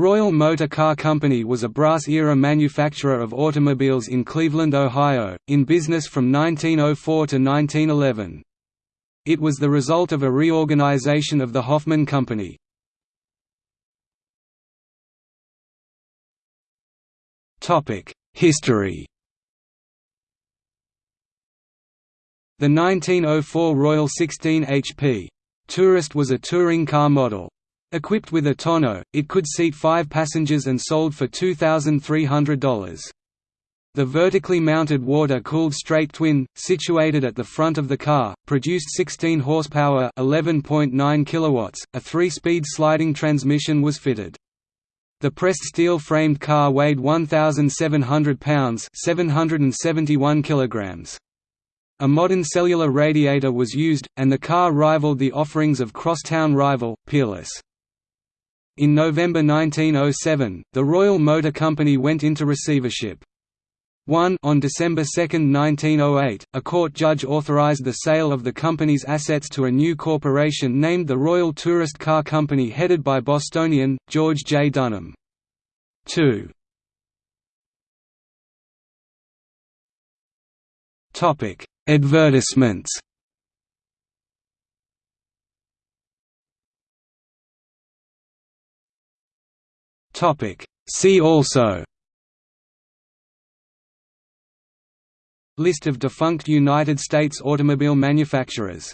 Royal Motor Car Company was a brass-era manufacturer of automobiles in Cleveland, Ohio, in business from 1904 to 1911. It was the result of a reorganization of the Hoffman Company. History The 1904 Royal 16 HP Tourist was a touring car model. Equipped with a tonneau, it could seat five passengers and sold for $2,300. The vertically mounted water-cooled straight twin, situated at the front of the car, produced 16 horsepower, 11.9 kilowatts. A 3-speed sliding transmission was fitted. The pressed steel-framed car weighed 1,700 pounds, 771 kilograms. A modern cellular radiator was used, and the car rivaled the offerings of crosstown rival, Peerless. In November 1907, the Royal Motor Company went into receivership. 1 On December 2, 1908, a court judge authorized the sale of the company's assets to a new corporation named the Royal Tourist Car Company headed by Bostonian, George J. Dunham. 2 Advertisements See also. List of defunct United States automobile manufacturers